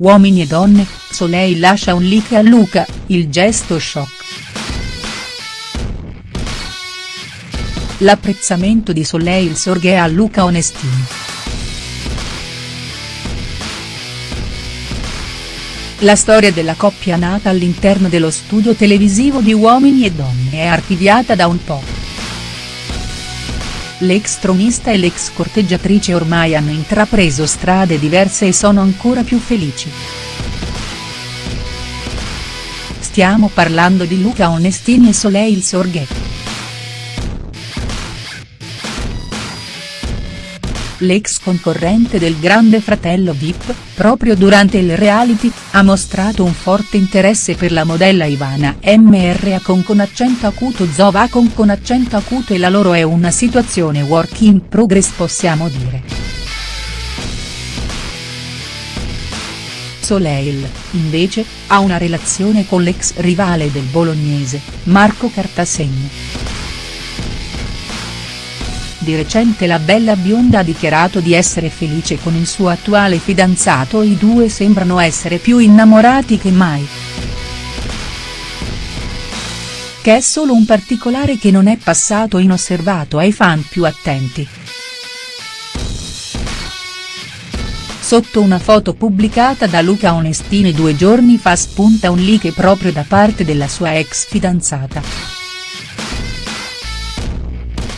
Uomini e donne, Soleil lascia un like a Luca, il gesto shock. L'apprezzamento di Soleil sorge a Luca Onestini. La storia della coppia nata all'interno dello studio televisivo di Uomini e Donne è archiviata da un po'. L'ex tronista e l'ex corteggiatrice ormai hanno intrapreso strade diverse e sono ancora più felici. Stiamo parlando di Luca Onestini e Soleil Sorghe. L'ex concorrente del Grande Fratello Vip, proprio durante il reality, ha mostrato un forte interesse per la modella Ivana MR con con accento acuto Zovacon con accento acuto e la loro è una situazione work in progress possiamo dire. Soleil, invece, ha una relazione con l'ex rivale del bolognese, Marco Cartasegno. Di recente la bella bionda ha dichiarato di essere felice con il suo attuale fidanzato e i due sembrano essere più innamorati che mai. Che è solo un particolare che non è passato inosservato ai fan più attenti. Sotto una foto pubblicata da Luca Onestini due giorni fa spunta un like proprio da parte della sua ex fidanzata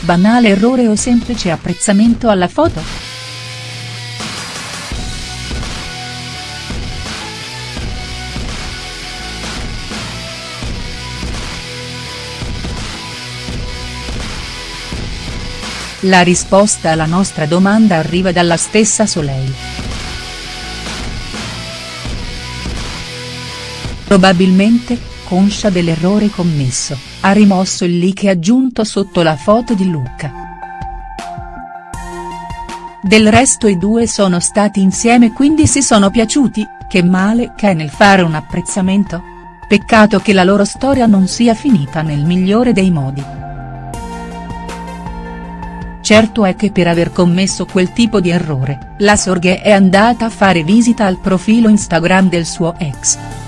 banale errore o semplice apprezzamento alla foto?. La risposta alla nostra domanda arriva dalla stessa Soleil. Probabilmente, conscia dell'errore commesso, ha rimosso il like aggiunto sotto la foto di Luca. Del resto i due sono stati insieme quindi si sono piaciuti, che male che è nel fare un apprezzamento? Peccato che la loro storia non sia finita nel migliore dei modi. Certo è che per aver commesso quel tipo di errore, la Sorghe è andata a fare visita al profilo Instagram del suo ex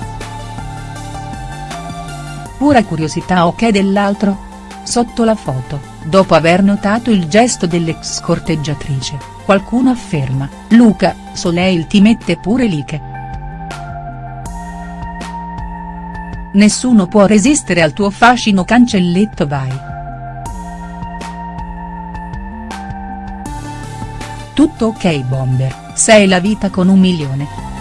pura curiosità o che dell'altro? Sotto la foto, dopo aver notato il gesto dell'ex corteggiatrice, qualcuno afferma, Luca, Soleil ti mette pure like. Nessuno può resistere al tuo fascino cancelletto vai. Tutto ok bomber, sei la vita con un milione.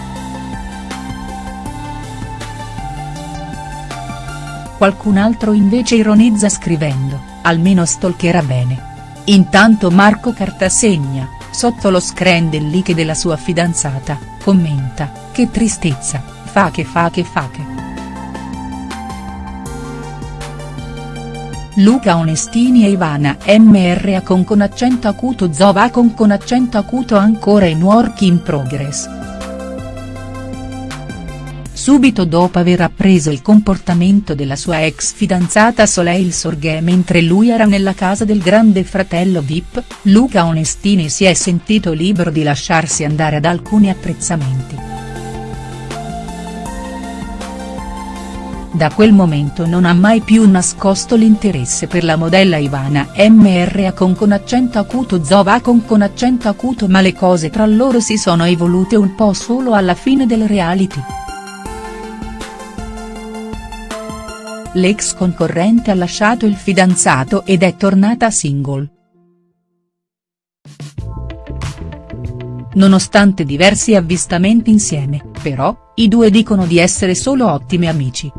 Qualcun altro invece ironizza scrivendo, almeno stalkerà bene. Intanto Marco Cartasegna, sotto lo screen del like della sua fidanzata, commenta, che tristezza, fa che fa che fa che. Luca Onestini e Ivana MR con con accento acuto Zova con con accento acuto ancora in work in progress. Subito dopo aver appreso il comportamento della sua ex fidanzata Soleil Sorghe mentre lui era nella casa del grande fratello Vip, Luca Onestini si è sentito libero di lasciarsi andare ad alcuni apprezzamenti. Da quel momento non ha mai più nascosto l'interesse per la modella Ivana MR con con accento acuto Zova con con accento acuto ma le cose tra loro si sono evolute un po' solo alla fine del reality. L'ex concorrente ha lasciato il fidanzato ed è tornata single. Nonostante diversi avvistamenti insieme, però, i due dicono di essere solo ottimi amici.